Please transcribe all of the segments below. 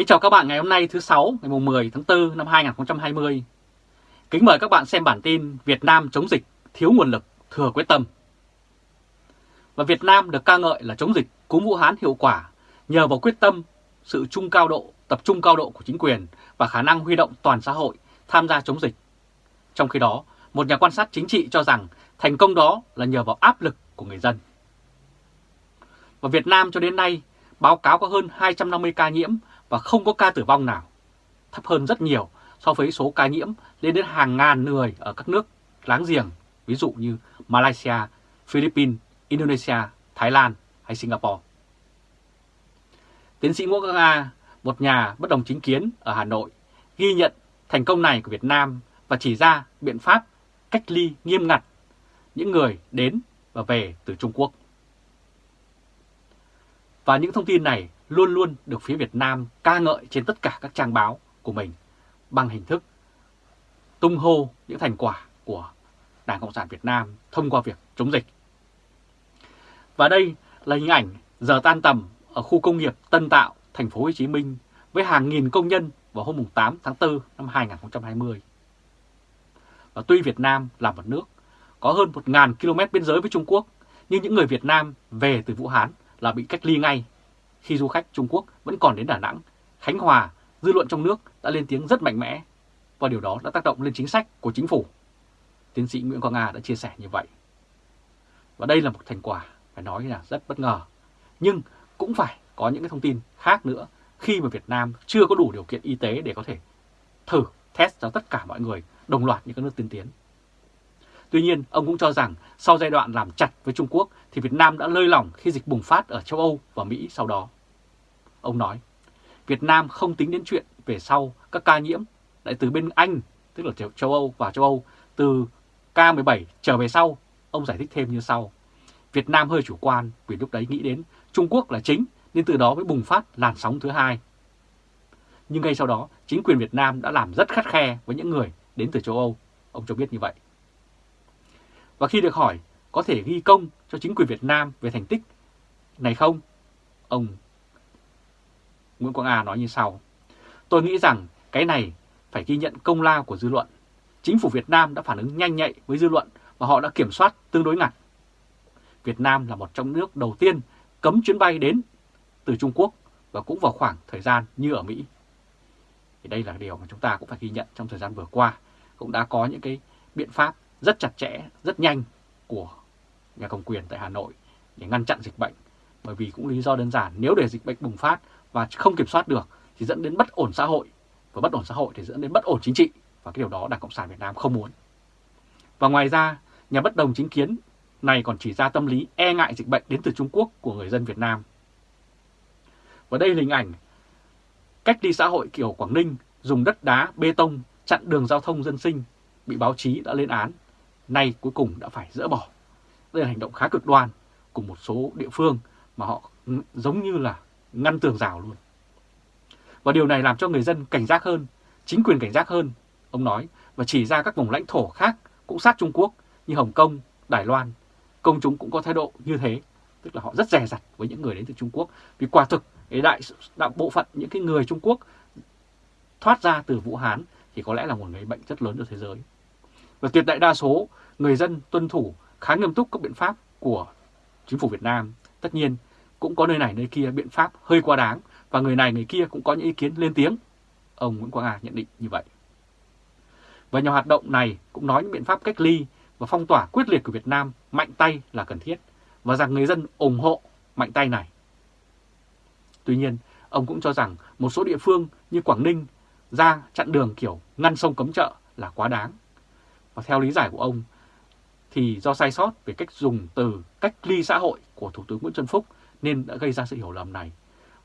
Kính chào các bạn ngày hôm nay thứ sáu ngày 10 tháng 4 năm 2020. Kính mời các bạn xem bản tin Việt Nam chống dịch, thiếu nguồn lực, thừa quyết tâm. Và Việt Nam được ca ngợi là chống dịch cúm Vũ Hán hiệu quả nhờ vào quyết tâm, sự trung cao độ, tập trung cao độ của chính quyền và khả năng huy động toàn xã hội tham gia chống dịch. Trong khi đó, một nhà quan sát chính trị cho rằng thành công đó là nhờ vào áp lực của người dân. Và Việt Nam cho đến nay báo cáo có hơn 250 ca nhiễm và không có ca tử vong nào, thấp hơn rất nhiều so với số ca nhiễm lên đến hàng ngàn người ở các nước láng giềng, ví dụ như Malaysia, Philippines, Indonesia, Thái Lan hay Singapore. Tiến sĩ Ngô Quang A, một nhà bất đồng chính kiến ở Hà Nội, ghi nhận thành công này của Việt Nam và chỉ ra biện pháp cách ly nghiêm ngặt những người đến và về từ Trung Quốc. Và những thông tin này luôn luôn được phía Việt Nam ca ngợi trên tất cả các trang báo của mình bằng hình thức tung hô những thành quả của Đảng Cộng sản Việt Nam thông qua việc chống dịch. Và đây là hình ảnh giờ tan tầm ở khu công nghiệp Tân Tạo, thành phố Hồ Chí Minh với hàng nghìn công nhân vào hôm 8 tháng 4 năm 2020. Và tuy Việt Nam là một nước có hơn 1.000 km biên giới với Trung Quốc, nhưng những người Việt Nam về từ Vũ Hán là bị cách ly ngay. Khi du khách Trung Quốc vẫn còn đến Đà Nẵng, Khánh Hòa, dư luận trong nước đã lên tiếng rất mạnh mẽ và điều đó đã tác động lên chính sách của chính phủ. Tiến sĩ Nguyễn Quang Nga đã chia sẻ như vậy. Và đây là một thành quả phải nói là rất bất ngờ. Nhưng cũng phải có những cái thông tin khác nữa khi mà Việt Nam chưa có đủ điều kiện y tế để có thể thử test cho tất cả mọi người đồng loạt như các nước tiên tiến. Tuy nhiên, ông cũng cho rằng sau giai đoạn làm chặt với Trung Quốc thì Việt Nam đã lơi lỏng khi dịch bùng phát ở châu Âu và Mỹ sau đó. Ông nói, Việt Nam không tính đến chuyện về sau các ca nhiễm lại từ bên Anh, tức là châu Âu và châu Âu, từ K17 trở về sau. Ông giải thích thêm như sau. Việt Nam hơi chủ quan vì lúc đấy nghĩ đến Trung Quốc là chính nên từ đó mới bùng phát làn sóng thứ hai. Nhưng ngay sau đó, chính quyền Việt Nam đã làm rất khắt khe với những người đến từ châu Âu. Ông cho biết như vậy. Và khi được hỏi có thể ghi công cho chính quyền Việt Nam về thành tích này không? Ông Nguyễn Quang A nói như sau. Tôi nghĩ rằng cái này phải ghi nhận công lao của dư luận. Chính phủ Việt Nam đã phản ứng nhanh nhạy với dư luận và họ đã kiểm soát tương đối ngặt. Việt Nam là một trong nước đầu tiên cấm chuyến bay đến từ Trung Quốc và cũng vào khoảng thời gian như ở Mỹ. Thì đây là điều mà chúng ta cũng phải ghi nhận trong thời gian vừa qua. Cũng đã có những cái biện pháp rất chặt chẽ, rất nhanh của nhà cầm quyền tại Hà Nội để ngăn chặn dịch bệnh. Bởi vì cũng lý do đơn giản, nếu để dịch bệnh bùng phát và không kiểm soát được thì dẫn đến bất ổn xã hội. Và bất ổn xã hội thì dẫn đến bất ổn chính trị. Và cái điều đó Đảng Cộng sản Việt Nam không muốn. Và ngoài ra, nhà bất đồng chính kiến này còn chỉ ra tâm lý e ngại dịch bệnh đến từ Trung Quốc của người dân Việt Nam. Và đây là hình ảnh cách ly xã hội kiểu Quảng Ninh dùng đất đá, bê tông chặn đường giao thông dân sinh bị báo chí đã lên án nay cuối cùng đã phải dỡ bỏ. Đây là hành động khá cực đoan của một số địa phương mà họ giống như là ngăn tường rào luôn. Và điều này làm cho người dân cảnh giác hơn, chính quyền cảnh giác hơn, ông nói, và chỉ ra các vùng lãnh thổ khác cũng sát Trung Quốc như Hồng Kông, Đài Loan. Công chúng cũng có thái độ như thế, tức là họ rất dè dặt với những người đến từ Trung Quốc. Vì quả thực, đại, đại bộ phận những cái người Trung Quốc thoát ra từ Vũ Hán thì có lẽ là một người bệnh rất lớn cho thế giới. Và tuyệt đại đa số người dân tuân thủ khá nghiêm túc các biện pháp của chính phủ Việt Nam. Tất nhiên cũng có nơi này nơi kia biện pháp hơi quá đáng và người này người kia cũng có những ý kiến lên tiếng. Ông Nguyễn Quang Hà nhận định như vậy. Và nhà hoạt động này cũng nói những biện pháp cách ly và phong tỏa quyết liệt của Việt Nam mạnh tay là cần thiết và rằng người dân ủng hộ mạnh tay này. Tuy nhiên, ông cũng cho rằng một số địa phương như Quảng Ninh ra chặn đường kiểu ngăn sông cấm chợ là quá đáng. Và theo lý giải của ông, thì do sai sót về cách dùng từ cách ly xã hội của Thủ tướng Nguyễn Xuân Phúc nên đã gây ra sự hiểu lầm này.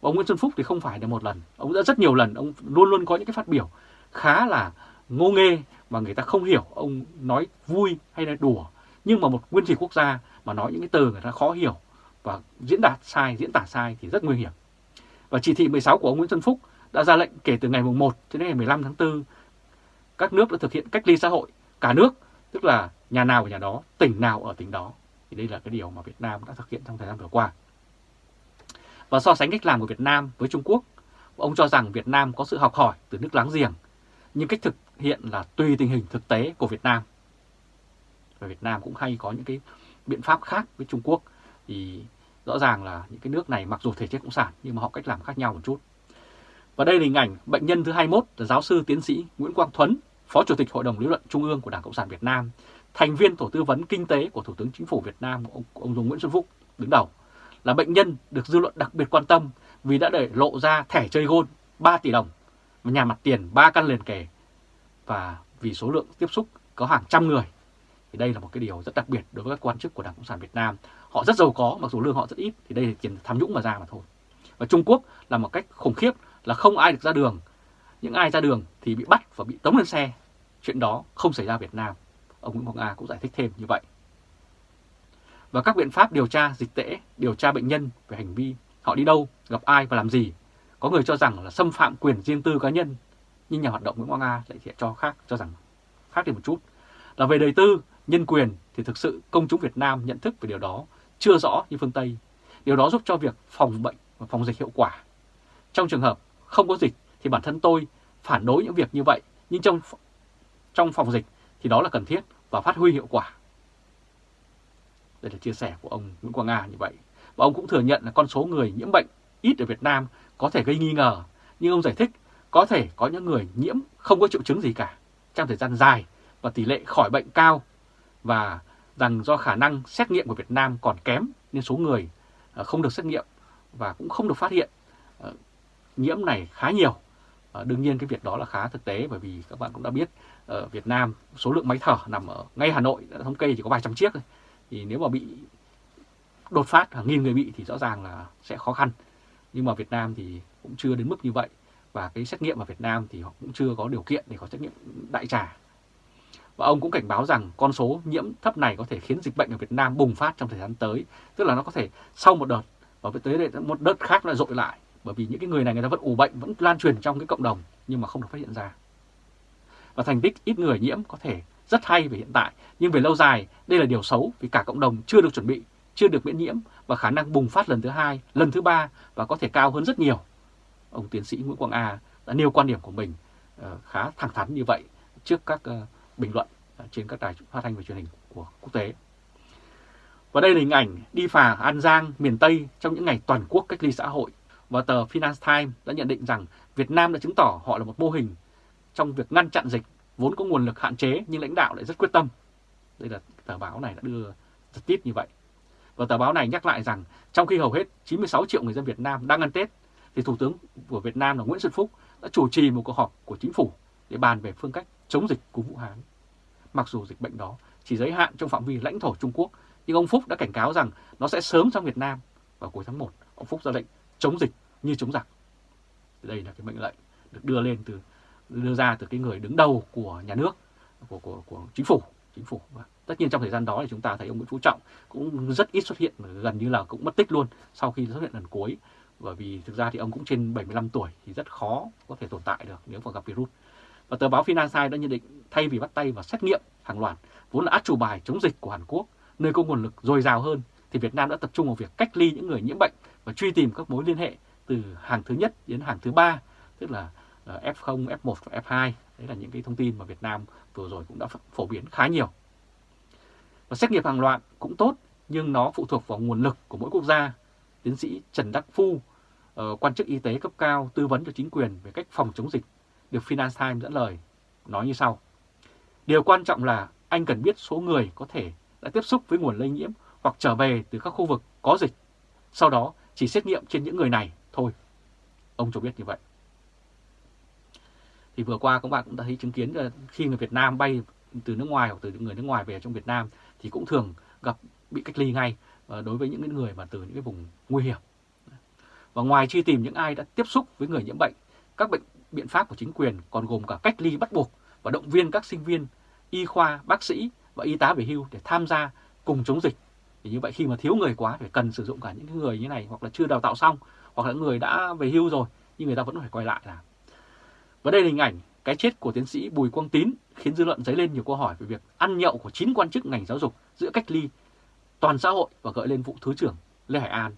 Và ông Nguyễn Xuân Phúc thì không phải là một lần, ông đã rất nhiều lần, ông luôn luôn có những cái phát biểu khá là ngô nghê mà người ta không hiểu ông nói vui hay là đùa. Nhưng mà một nguyên thủ quốc gia mà nói những cái từ người ta khó hiểu và diễn đạt sai, diễn tả sai thì rất nguy hiểm. Và chỉ thị 16 của ông Nguyễn Xuân Phúc đã ra lệnh kể từ ngày 1 đến ngày 15 tháng 4 các nước đã thực hiện cách ly xã hội cả nước, tức là nhà nào ở nhà đó, tỉnh nào ở tỉnh đó. Thì đây là cái điều mà Việt Nam đã thực hiện trong thời gian vừa qua. Và so sánh cách làm của Việt Nam với Trung Quốc, Ông cho rằng Việt Nam có sự học hỏi từ nước láng giềng, nhưng cách thực hiện là tùy tình hình thực tế của Việt Nam. Và Việt Nam cũng hay có những cái biện pháp khác với Trung Quốc thì rõ ràng là những cái nước này mặc dù thể chế cộng sản nhưng mà họ cách làm khác nhau một chút. Và đây là hình ảnh bệnh nhân thứ 21 là giáo sư tiến sĩ Nguyễn Quang Thuấn, Phó Chủ tịch Hội đồng Lý luận Trung ương của Đảng Cộng sản Việt Nam, thành viên Tổ tư vấn Kinh tế của Thủ tướng Chính phủ Việt Nam ông, ông Dung Nguyễn Xuân Phúc đứng đầu, là bệnh nhân được dư luận đặc biệt quan tâm vì đã để lộ ra thẻ chơi gôn 3 tỷ đồng, và nhà mặt tiền 3 căn liền kề và vì số lượng tiếp xúc có hàng trăm người. Thì đây là một cái điều rất đặc biệt đối với các quan chức của Đảng Cộng sản Việt Nam. Họ rất giàu có, mặc dù lương họ rất ít, thì đây là tiền tham nhũng mà ra mà thôi. Và Trung Quốc là một cách khủng khiếp là không ai được ra đường. Những ai ra đường thì bị bắt và bị tống lên xe. Chuyện đó không xảy ra Việt Nam. Ông Nguyễn Ngọc A cũng giải thích thêm như vậy. Và các biện pháp điều tra dịch tễ, điều tra bệnh nhân về hành vi họ đi đâu, gặp ai và làm gì. Có người cho rằng là xâm phạm quyền riêng tư cá nhân, nhưng nhà hoạt động Nguyễn Quang A lại cho khác cho rằng khác đi một chút. Là về đời tư, nhân quyền thì thực sự công chúng Việt Nam nhận thức về điều đó chưa rõ như phương Tây. Điều đó giúp cho việc phòng bệnh và phòng dịch hiệu quả. Trong trường hợp không có dịch thì bản thân tôi phản đối những việc như vậy, nhưng trong trong phòng dịch thì đó là cần thiết và phát huy hiệu quả. Đây là chia sẻ của ông Nguyễn Quang Nga như vậy. Và ông cũng thừa nhận là con số người nhiễm bệnh ít ở Việt Nam có thể gây nghi ngờ, nhưng ông giải thích có thể có những người nhiễm không có triệu chứng gì cả trong thời gian dài và tỷ lệ khỏi bệnh cao và rằng do khả năng xét nghiệm của Việt Nam còn kém nên số người ờ, không được xét nghiệm và cũng không được phát hiện ờ, nhiễm này khá nhiều. Ờ, đương nhiên cái việc đó là khá thực tế bởi vì các bạn cũng đã biết ở Việt Nam số lượng máy thở nằm ở ngay Hà Nội đã thống kê chỉ có vài trăm chiếc thôi. Thì nếu mà bị đột phát hàng nghìn người bị thì rõ ràng là sẽ khó khăn. Nhưng mà Việt Nam thì cũng chưa đến mức như vậy và cái xét nghiệm ở Việt Nam thì họ cũng chưa có điều kiện để có xét nghiệm đại trà. Và ông cũng cảnh báo rằng con số nhiễm thấp này có thể khiến dịch bệnh ở Việt Nam bùng phát trong thời gian tới, tức là nó có thể sau một đợt và tới đây một đợt khác lại dội lại bởi vì những cái người này người ta vẫn ủ bệnh vẫn lan truyền trong cái cộng đồng nhưng mà không được phát hiện ra. Và thành tích ít người nhiễm có thể rất hay về hiện tại nhưng về lâu dài đây là điều xấu vì cả cộng đồng chưa được chuẩn bị chưa được miễn nhiễm và khả năng bùng phát lần thứ hai lần thứ ba và có thể cao hơn rất nhiều. Ông tiến sĩ Nguyễn Quang A đã nêu quan điểm của mình ờ, khá thẳng thắn như vậy trước các ờ, bình luận ờ, trên các đài phát thanh và truyền hình của quốc tế. Và đây là hình ảnh đi phà An Giang, miền Tây trong những ngày toàn quốc cách ly xã hội và tờ Finance Times đã nhận định rằng Việt Nam đã chứng tỏ họ là một mô hình trong việc ngăn chặn dịch vốn có nguồn lực hạn chế nhưng lãnh đạo lại rất quyết tâm. Đây là tờ báo này đã đưa giật tít như vậy. Và tờ báo này nhắc lại rằng trong khi hầu hết 96 triệu người dân Việt Nam đang ăn Tết thì Thủ tướng của Việt Nam là Nguyễn Xuân Phúc đã chủ trì một cuộc họp của chính phủ để bàn về phương cách chống dịch của Vũ Hán. Mặc dù dịch bệnh đó chỉ giới hạn trong phạm vi lãnh thổ Trung Quốc, nhưng ông Phúc đã cảnh cáo rằng nó sẽ sớm sang Việt Nam vào cuối tháng 1. Ông Phúc ra lệnh chống dịch như chống giặc. Đây là cái mệnh lệnh được đưa lên từ đưa ra từ cái người đứng đầu của nhà nước của của, của chính phủ chính phủ. Và tất nhiên trong thời gian đó thì chúng ta thấy ông Nguyễn Phú Trọng cũng rất ít xuất hiện gần như là cũng mất tích luôn sau khi xuất hiện lần cuối. Bởi vì thực ra thì ông cũng trên 75 tuổi thì rất khó có thể tồn tại được nếu mà gặp virus. Và tờ báo Financial đã nhận định thay vì bắt tay vào xét nghiệm hàng loạt vốn là át chủ bài chống dịch của Hàn Quốc nơi có nguồn lực dồi dào hơn thì Việt Nam đã tập trung vào việc cách ly những người nhiễm bệnh và truy tìm các mối liên hệ từ hàng thứ nhất đến hàng thứ ba tức là ờ, F0, F1 và F2. Đấy là những cái thông tin mà Việt Nam vừa rồi cũng đã phổ biến khá nhiều. Và xét nghiệm hàng loạt cũng tốt, nhưng nó phụ thuộc vào nguồn lực của mỗi quốc gia. Tiến sĩ Trần Đắc Phu, ờ, quan chức y tế cấp cao tư vấn cho chính quyền về cách phòng chống dịch, được Finance Times dẫn lời, nói như sau. Điều quan trọng là anh cần biết số người có thể đã tiếp xúc với nguồn lây nhiễm hoặc trở về từ các khu vực có dịch. Sau đó chỉ xét nghiệm trên những người này thôi. Ông cho biết như vậy. Thì vừa qua các bạn cũng đã thấy chứng kiến là khi người Việt Nam bay từ nước ngoài hoặc từ những người nước ngoài về trong Việt Nam thì cũng thường gặp bị cách ly ngay ờ, đối với những người mà từ những cái vùng nguy hiểm. Và ngoài truy tìm những ai đã tiếp xúc với người nhiễm bệnh, các bệnh biện pháp của chính quyền còn gồm cả cách ly bắt buộc và động viên các sinh viên, y khoa, bác sĩ và y tá về hưu để tham gia cùng chống dịch. Thì như vậy khi mà thiếu người quá phải cần sử dụng cả những người như này hoặc là chưa đào tạo xong hoặc là người đã về hưu rồi nhưng người ta vẫn phải quay lại làm. Và đây là hình ảnh cái chết của tiến sĩ Bùi Quang Tín khiến dư luận dấy lên nhiều câu hỏi về việc ăn nhậu của 9 quan chức ngành giáo dục giữa cách ly toàn xã hội và gợi lên vụ Thứ trưởng Lê Hải An.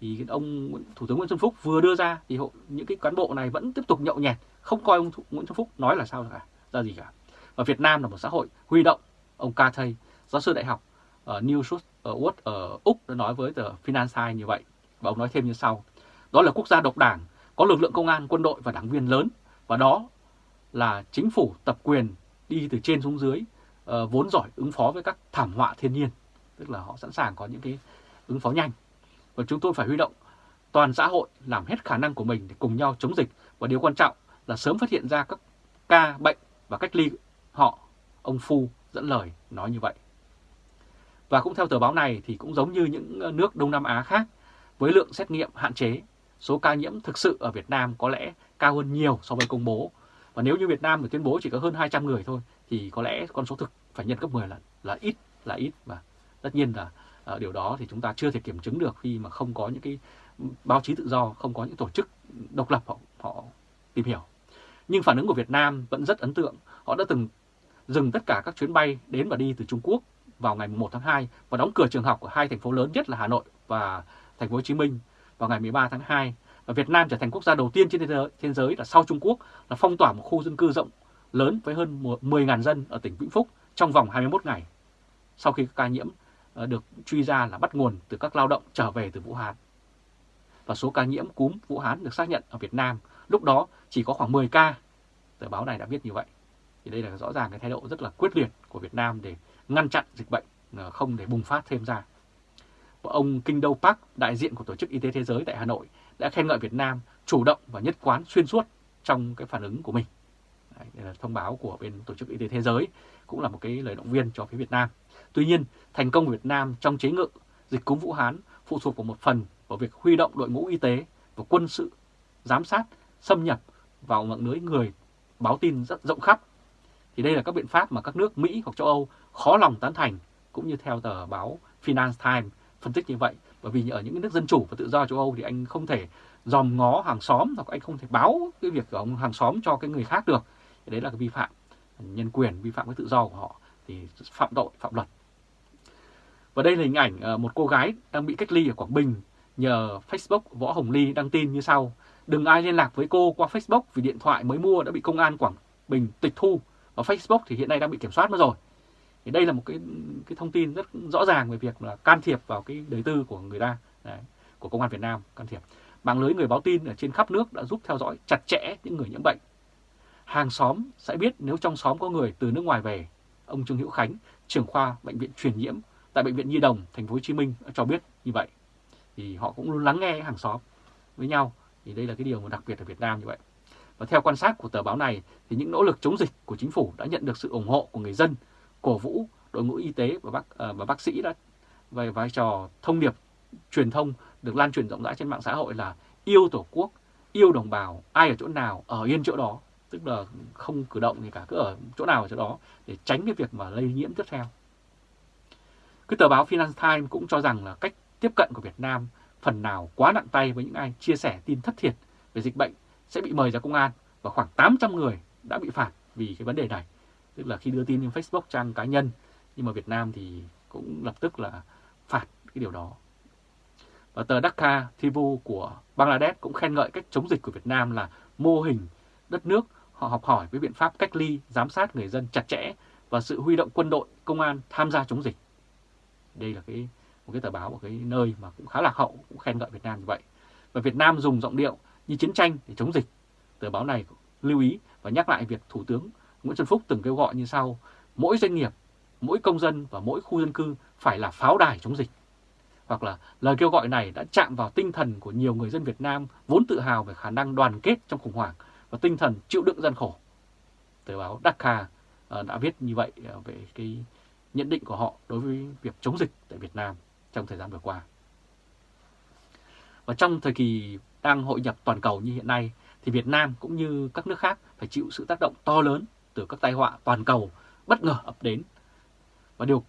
thì ông Thủ tướng Nguyễn Xuân Phúc vừa đưa ra thì những cái cán bộ này vẫn tiếp tục nhậu nhẹt, không coi ông Nguyễn Xuân Phúc nói là sao cả, ra gì cả. Và Việt Nam là một xã hội huy động. Ông ca thầy giáo sư đại học ở New South Wales ở Úc đã nói với tờ Financial như vậy. Và ông nói thêm như sau. Đó là quốc gia độc đảng, có lực lượng công an, quân đội và đảng viên lớn. Và đó là chính phủ tập quyền đi từ trên xuống dưới, uh, vốn giỏi ứng phó với các thảm họa thiên nhiên. Tức là họ sẵn sàng có những cái ứng phó nhanh. Và chúng tôi phải huy động toàn xã hội làm hết khả năng của mình để cùng nhau chống dịch. Và điều quan trọng là sớm phát hiện ra các ca bệnh và cách ly họ. Ông Phu dẫn lời nói như vậy. Và cũng theo tờ báo này thì cũng giống như những ờ, nước Đông Nam Á khác, với lượng xét nghiệm hạn chế, số ca nhiễm thực sự ở Việt Nam có lẽ cao hơn nhiều so với công bố. Và nếu như Việt Nam tuyên bố chỉ có hơn 200 người thôi thì có lẽ con số thực phải nhân gấp 10 lần là ít là ít và tất nhiên là ở điều đó thì chúng ta chưa thể kiểm chứng được khi mà không có những cái báo chí tự do, không có những tổ chức độc lập họ, họ tìm hiểu. Nhưng phản ứng của Việt Nam vẫn rất ấn tượng. Họ đã từng dừng tất cả các chuyến bay đến và đi từ Trung Quốc vào ngày 1 tháng 2 và đóng cửa trường học ở hai thành phố lớn nhất là Hà Nội và thành phố Hồ Chí Minh vào ngày 13 tháng 2. Và Việt Nam trở thành quốc gia đầu tiên trên thế giới, thế giới là sau Trung Quốc là phong tỏa một khu dân cư rộng lớn với hơn 10.000 dân ở tỉnh Vĩnh Phúc trong vòng 21 ngày. Sau khi các ca nhiễm ờ, được truy ra là bắt nguồn từ các lao động trở về từ Vũ Hán. Và số ca nhiễm cúm Vũ Hán được xác nhận ở Việt Nam lúc đó chỉ có khoảng 10 ca. Tờ báo này đã viết như vậy. Thì đây là rõ ràng cái thái độ rất là quyết liệt của Việt Nam để ngăn chặn dịch bệnh ờ, không để bùng phát thêm ra. Và ông Kinh Đô Park, đại diện của Tổ chức Y tế Thế giới tại Hà Nội, đã khen ngợi Việt Nam chủ động và nhất quán xuyên suốt trong cái phản ứng của mình. Đây là thông báo của bên Tổ chức Y tế Thế giới, cũng là một cái lời động viên cho phía Việt Nam. Tuy nhiên, thành công của Việt Nam trong chế ngự dịch cúm Vũ Hán phụ thuộc vào một phần vào việc huy động đội ngũ y tế và quân sự giám sát xâm nhập vào mạng lưới người báo tin rất rộng khắp. Thì đây là các biện pháp mà các nước Mỹ hoặc châu Âu khó lòng tán thành, cũng như theo tờ báo Finance Times phân tích như vậy. Bởi vì ở những nước dân chủ và tự do châu Âu thì anh không thể dòm ngó hàng xóm hoặc anh không thể báo cái việc của ông hàng xóm cho cái người khác được. Đấy là cái vi phạm nhân quyền, vi phạm cái tự do của họ thì phạm tội, phạm luật. Và đây là hình ảnh ờ, một cô gái đang bị cách ly ở Quảng Bình nhờ Facebook Võ Hồng Ly đăng tin như sau. Đừng ai liên lạc với cô qua Facebook vì điện thoại mới mua đã bị công an Quảng Bình tịch thu. Và Facebook thì hiện nay đang bị kiểm soát mất rồi. Thì đây là một cái cái thông tin rất rõ ràng về việc là can thiệp vào cái đời tư của người ta, đấy, của công an Việt Nam can thiệp. Mạng lưới người báo tin ở trên khắp nước đã giúp theo dõi chặt chẽ những người nhiễm bệnh. Hàng xóm sẽ biết nếu trong xóm có người từ nước ngoài về. Ông Trương Hữu Khánh, trưởng khoa bệnh viện truyền nhiễm tại bệnh viện Nhi đồng thành phố Hồ Chí Minh cho biết như vậy. Thì họ cũng luôn lắng nghe hàng xóm với nhau. Thì đây là cái điều mà đặc biệt ở Việt Nam như vậy. Và theo quan sát của tờ báo này thì những nỗ lực chống dịch của chính phủ đã nhận được sự ủng hộ của người dân cổ vũ đội ngũ y tế và bác ờ, và bác sĩ đã về vai trò thông điệp truyền thông được lan truyền rộng rãi trên mạng xã hội là yêu tổ quốc, yêu đồng bào, ai ở chỗ nào ở yên chỗ đó, tức là không cử động gì cả cứ ở chỗ nào ở chỗ đó để tránh cái việc mà lây nhiễm tiếp theo. Cái tờ báo Financial Times cũng cho rằng là cách tiếp cận của Việt Nam phần nào quá nặng tay với những ai chia sẻ tin thất thiệt về dịch bệnh sẽ bị mời ra công an và khoảng 800 người đã bị phạt vì cái vấn đề này tức là khi đưa tin lên Facebook trang cá nhân nhưng mà Việt Nam thì cũng lập tức là phạt cái điều đó và tờ Dhaka Thivu của Bangladesh cũng khen ngợi cách chống dịch của Việt Nam là mô hình đất nước họ học hỏi với biện pháp cách ly, giám sát người dân chặt chẽ và sự huy động quân đội, công an tham gia chống dịch. Đây là cái một cái tờ báo, một cái nơi mà cũng khá là hậu, cũng khen ngợi Việt Nam như vậy. Và Việt Nam dùng giọng điệu như chiến tranh để chống dịch. Tờ báo này lưu ý và nhắc lại việc Thủ tướng Nguyễn Xuân Phúc từng kêu gọi như sau, mỗi doanh nghiệp, mỗi công dân và mỗi khu dân cư phải là pháo đài chống dịch. Hoặc là lời kêu gọi này đã chạm vào tinh thần của nhiều người dân Việt Nam vốn tự hào về khả năng đoàn kết trong khủng hoảng và tinh thần chịu đựng gian khổ. Tờ báo Dakar ờ, đã viết như vậy ờ, về cái nhận định của họ đối với việc chống dịch tại Việt Nam trong thời gian vừa qua. Và trong thời kỳ đang hội nhập toàn cầu như hiện nay thì Việt Nam cũng như các nước khác phải chịu sự tác động to lớn từ các tai họa toàn cầu bất ngờ ập đến. Và điều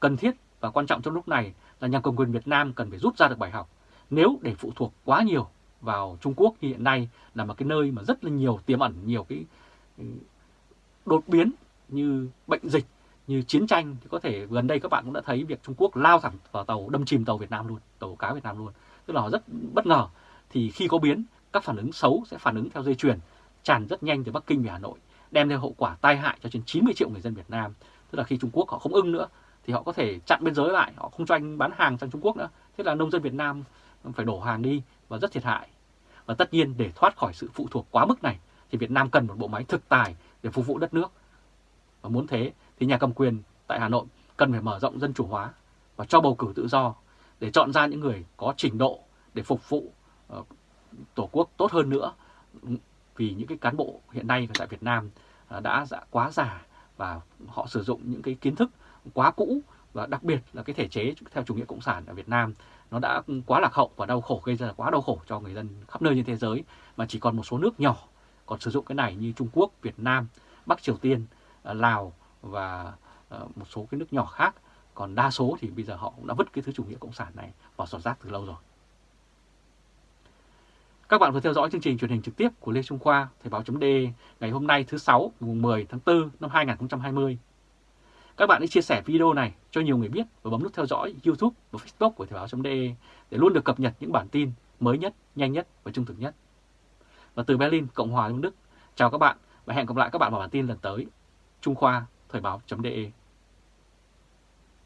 cần thiết và quan trọng trong lúc này là nhà cầm quyền Việt Nam cần phải rút ra được bài học. Nếu để phụ thuộc quá nhiều vào Trung Quốc như hiện nay là một cái nơi mà rất là nhiều tiềm ẩn nhiều cái ừ, đột biến như bệnh dịch, như chiến tranh thì có thể gần đây các bạn cũng đã thấy việc Trung Quốc lao thẳng vào tàu đâm chìm tàu Việt Nam luôn, tàu cá Việt Nam luôn. tức là họ rất bất ngờ. Thì khi có biến, các phản ứng xấu sẽ phản ứng theo dây chuyền, tràn rất nhanh từ Bắc Kinh về Hà Nội, đem theo hậu quả tai hại cho trên 90 triệu người dân Việt Nam. Tức là khi Trung Quốc họ không ưng nữa thì họ có thể chặn biên giới lại, họ không cho anh bán hàng sang Trung Quốc nữa. Thế là nông dân Việt Nam phải đổ hàng đi và rất thiệt hại. Và tất nhiên để thoát khỏi sự phụ thuộc quá mức này thì Việt Nam cần một bộ máy thực tài để phục vụ đất nước. Và muốn thế thì nhà cầm quyền tại Hà Nội cần phải mở rộng dân chủ hóa và cho bầu cử tự do để chọn ra những người có trình độ để phục vụ uh, Tổ quốc tốt hơn nữa. Vì những cái cán bộ hiện nay tại Việt Nam à, đã dạ, quá già và họ sử dụng những cái kiến thức quá cũ và đặc biệt là cái thể chế theo chủ nghĩa cộng sản ở Việt Nam nó đã quá lạc hậu và đau khổ gây ra quá đau khổ cho người dân khắp nơi trên thế giới mà chỉ còn một số nước nhỏ còn sử dụng cái này như Trung Quốc, Việt Nam, Bắc Triều Tiên, à, Lào và à, một số cái nước nhỏ khác. Còn đa số thì bây giờ họ cũng đã vứt cái thứ chủ nghĩa cộng sản này vào sọt rác từ lâu rồi. Các bạn vừa theo dõi chương trình truyền hình trực tiếp của Lê Trung Khoa, Thời báo chấm ngày hôm nay thứ sáu, mùng 10 tháng 4 năm 2020. Các bạn hãy chia sẻ video này cho nhiều người biết và bấm nút theo dõi YouTube và Facebook của Thời báo chấm để luôn được cập nhật những bản tin mới nhất, nhanh nhất và trung thực nhất. Và từ Berlin, Cộng hòa Liên Đức, chào các bạn và hẹn gặp lại các bạn vào bản tin lần tới. Trung Khoa, Thời báo.de